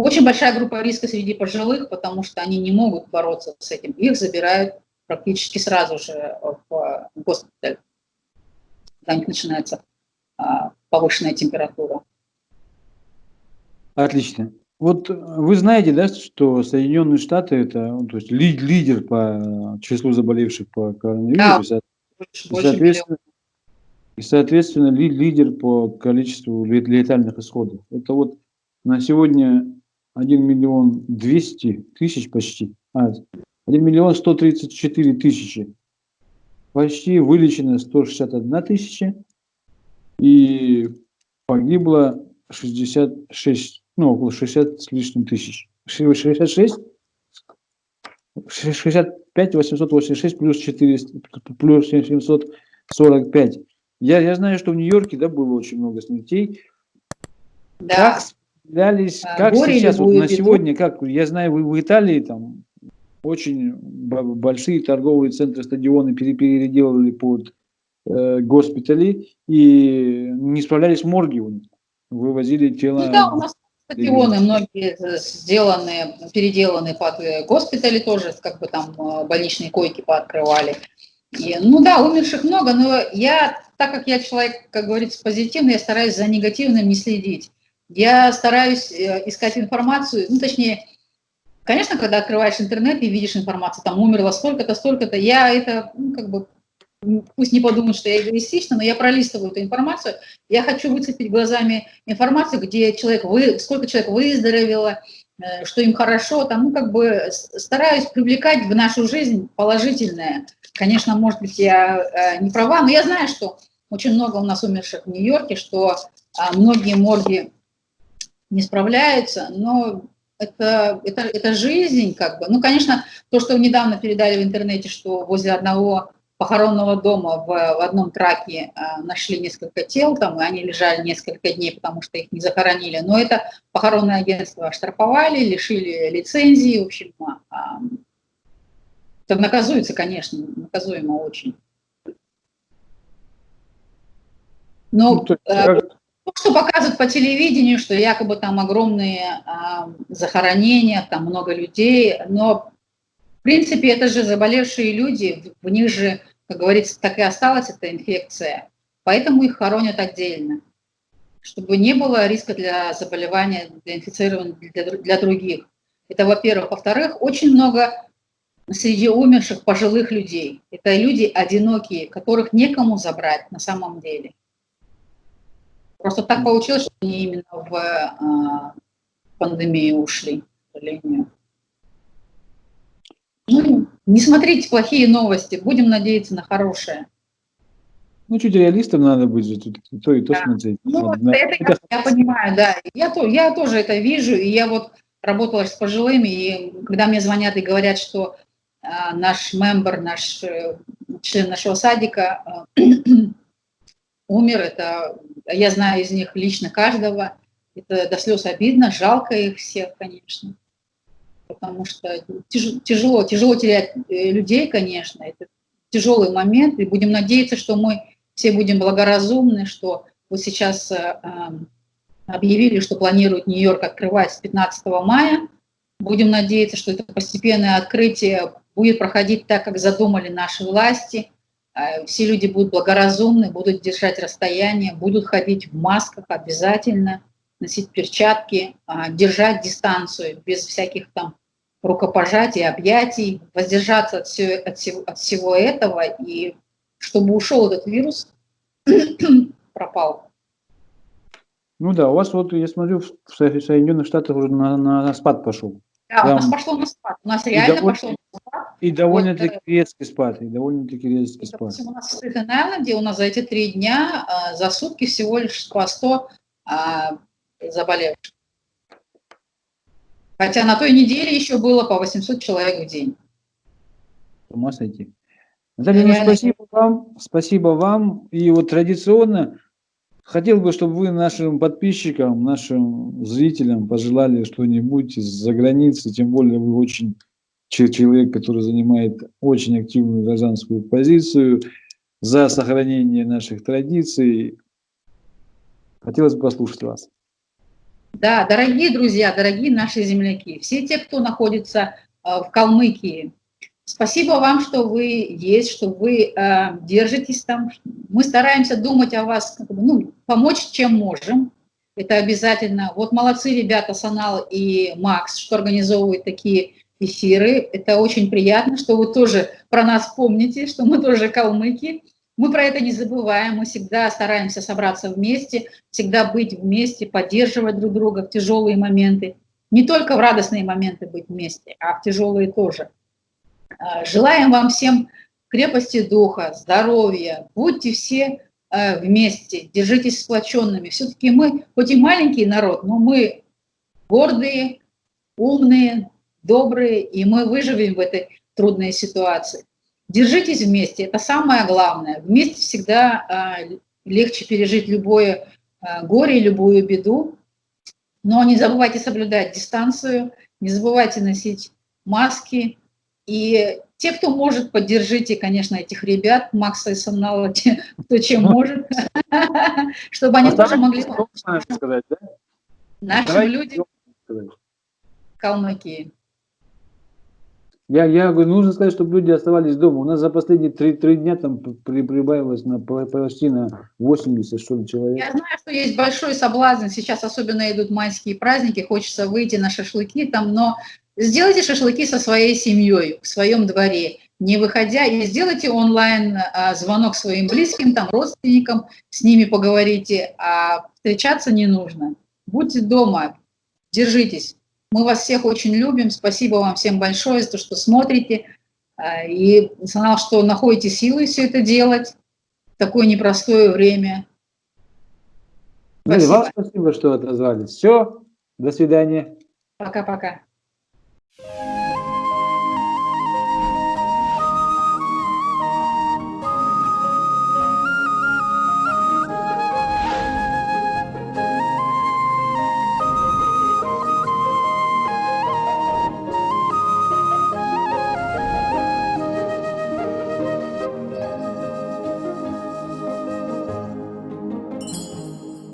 Очень большая группа риска среди пожилых, потому что они не могут бороться с этим. Их забирают практически сразу же в госпиталь, когда у них начинается а, повышенная температура. Отлично. Вот э, вы знаете, да, что Соединенные Штаты это ну, то есть лидер по числу заболевших по коронавирусу, да, и, соответственно, и, соответственно, лидер по количеству летальных исходов. Это вот на сегодня 1 миллион 200 тысяч почти, а, 1 миллион 134 тысячи. Почти вылечено 161 тысяча и погибло 66 ну, около 60 с лишним тысяч. 66 65 886 плюс 400, плюс 745. Я, я знаю, что в Нью-Йорке да, было очень много смертей. Да. Как а, как сейчас, вот на сегодня, как, я знаю, вы в Италии там очень большие торговые центры, стадионы переделали под э, госпитали и не справлялись морги. Вывозили тела. Ну, да, у нас стадионы многие сделаны, переделаны под э, госпитали тоже, как бы там э, больничные койки пооткрывали. И, ну да, умерших много, но я, так как я человек, как говорится, позитивный, я стараюсь за негативным не следить. Я стараюсь э, искать информацию, ну точнее, конечно, когда открываешь интернет и видишь информацию, там умерло столько-то, столько-то, я это, ну, как бы, пусть не подумают, что я эгоистична, но я пролистываю эту информацию, я хочу выцепить глазами информацию, где человек, вы, сколько человек выздоровело, э, что им хорошо, там, ну, как бы стараюсь привлекать в нашу жизнь положительное. Конечно, может быть, я э, не права, но я знаю, что очень много у нас умерших в Нью-Йорке, что а, многие морги не справляются, но это, это, это жизнь, как бы. Ну, конечно, то, что недавно передали в интернете, что возле одного похоронного дома в, в одном траке э, нашли несколько тел, там, и они лежали несколько дней, потому что их не захоронили. Но это похоронное агентство оштрафовали, лишили лицензии, в общем, э, это наказуется, конечно, наказуемо очень. Но ну, э, то, что показывают по телевидению, что якобы там огромные э, захоронения, там много людей, но в принципе это же заболевшие люди, в них же как говорится, так и осталась эта инфекция, поэтому их хоронят отдельно, чтобы не было риска для заболевания, для инфицирования для, для других. Это, во-первых. Во-вторых, очень много среди умерших пожилых людей. Это люди одинокие, которых некому забрать на самом деле. Просто так получилось, что они именно в э, пандемию ушли, к сожалению. Ну, не смотрите плохие новости, будем надеяться на хорошее. Ну, чуть реалистом надо быть же, тут то и то да. смотреть. Ну, это, это, я понимаю, да. Я, то, я тоже это вижу, и я вот работала с пожилыми, и когда мне звонят и говорят, что э, наш мембер, наш э, член нашего садика э, умер, это я знаю из них лично каждого, это до слез обидно, жалко их всех, конечно. Потому что тяжело, тяжело терять э, людей, конечно, это тяжелый момент, и будем надеяться, что мы все будем благоразумны, что вот сейчас э, объявили, что планируют Нью-Йорк открывать с 15 мая, будем надеяться, что это постепенное открытие будет проходить так, как задумали наши власти, все люди будут благоразумны, будут держать расстояние, будут ходить в масках обязательно, носить перчатки, а, держать дистанцию без всяких там рукопожатий, объятий, воздержаться от всего, от, всего, от всего этого, и чтобы ушел этот вирус, пропал. Ну да, у вас вот, я смотрю, в Соединенных Штатах уже на, на, на спад пошел. Да, Там... у нас пошло на спад. У нас реально довольно, пошло на спад. И довольно-таки вот, э, резкий спад. И довольно-таки резкий спад. У нас в Стейтен-Айленде у нас за эти три дня а, за сутки всего лишь по 100 а, заболевших. Хотя на той неделе еще было по 800 человек в день. С ума сойти. Наталья, ну, спасибо вам, спасибо вам. И вот традиционно хотел бы, чтобы вы нашим подписчикам, нашим зрителям пожелали что-нибудь из-за границы, тем более вы очень человек, который занимает очень активную гражданскую позицию за сохранение наших традиций. Хотелось бы послушать вас. Да, дорогие друзья, дорогие наши земляки, все те, кто находится э, в Калмыкии, спасибо вам, что вы есть, что вы э, держитесь там. Мы стараемся думать о вас, ну, помочь, чем можем. Это обязательно. Вот молодцы ребята Санал и Макс, что организовывают такие эфиры. Это очень приятно, что вы тоже про нас помните, что мы тоже калмыки. Мы про это не забываем, мы всегда стараемся собраться вместе, всегда быть вместе, поддерживать друг друга в тяжелые моменты. Не только в радостные моменты быть вместе, а в тяжелые тоже. А, желаем вам всем крепости духа, здоровья, будьте все а, вместе, держитесь сплоченными. Все-таки мы, хоть и маленький народ, но мы гордые, умные, добрые, и мы выживем в этой трудной ситуации. Держитесь вместе, это самое главное. Вместе всегда а, легче пережить любое горе, любую беду. Но не забывайте соблюдать дистанцию, не забывайте носить маски. И те, кто может, поддержите, конечно, этих ребят, Макса и Самнала, кто чем может, чтобы они тоже могли... Нашим людям калмыки. Я, я говорю, нужно сказать, чтобы люди оставались дома. У нас за последние три, три дня там при, прибавилось на, почти на 80 что ли, человек. Я знаю, что есть большой соблазн. Сейчас особенно идут майские праздники, хочется выйти на шашлыки там, но сделайте шашлыки со своей семьей, в своем дворе, не выходя, и сделайте онлайн а, звонок своим близким, там, родственникам, с ними поговорите, а встречаться не нужно. Будьте дома, держитесь. Мы вас всех очень любим. Спасибо вам всем большое за то, что смотрите. А, и знал, что находите силы все это делать в такое непростое время. Спасибо. Ну, и вам спасибо, что отозвались. Все, до свидания. Пока-пока. Bye.